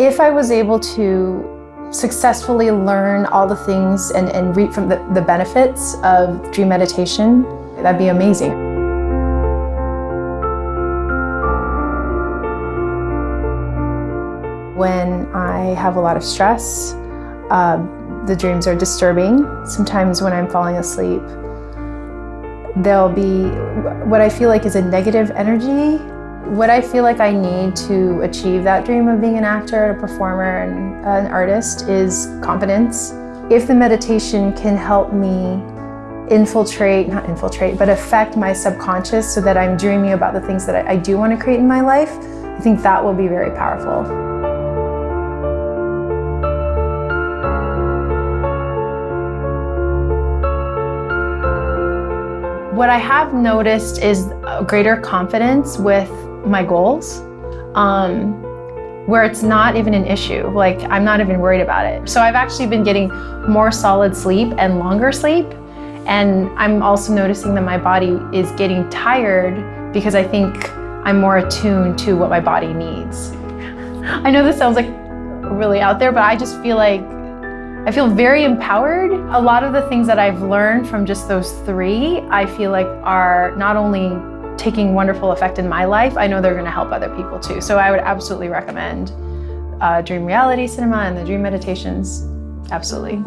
If I was able to successfully learn all the things and, and reap from the, the benefits of dream meditation, that'd be amazing. When I have a lot of stress, uh, the dreams are disturbing. Sometimes when I'm falling asleep, there'll be what I feel like is a negative energy what I feel like I need to achieve that dream of being an actor, a performer, and an artist is confidence. If the meditation can help me infiltrate, not infiltrate, but affect my subconscious so that I'm dreaming about the things that I, do want to create in my life, I think that will be very powerful. What I have noticed is a greater confidence with my goals um, where it's not even an issue. Like I'm not even worried about it. So I've actually been getting more solid sleep and longer sleep. And I'm also noticing that my body is getting tired because I think I'm more attuned to what my body needs. I know this sounds like really out there, but I just feel like I feel very empowered. A lot of the things that I've learned from just those three, I feel like are not only taking wonderful effect in my life, I know they're going to help other people too. So I would absolutely recommend uh, Dream Reality Cinema and the Dream Meditations. Absolutely.